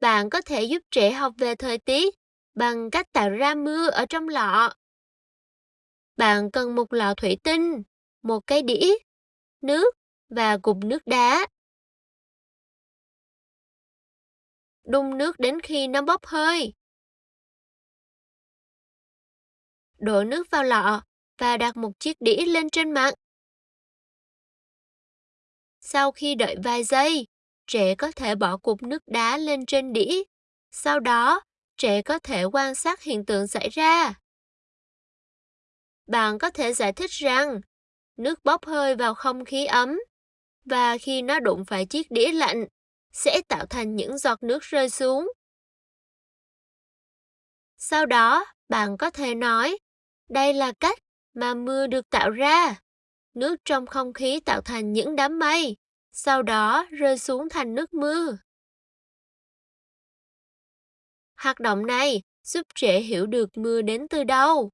Bạn có thể giúp trẻ học về thời tiết bằng cách tạo ra mưa ở trong lọ. Bạn cần một lọ thủy tinh, một cái đĩa, nước và cục nước đá. Đun nước đến khi nó bốc hơi. Đổ nước vào lọ và đặt một chiếc đĩa lên trên mặt. Sau khi đợi vài giây, trẻ có thể bỏ cục nước đá lên trên đĩa. Sau đó, trẻ có thể quan sát hiện tượng xảy ra. Bạn có thể giải thích rằng nước bốc hơi vào không khí ấm và khi nó đụng phải chiếc đĩa lạnh sẽ tạo thành những giọt nước rơi xuống. Sau đó, bạn có thể nói, đây là cách mà mưa được tạo ra. Nước trong không khí tạo thành những đám mây, sau đó rơi xuống thành nước mưa. Hoạt động này giúp trẻ hiểu được mưa đến từ đâu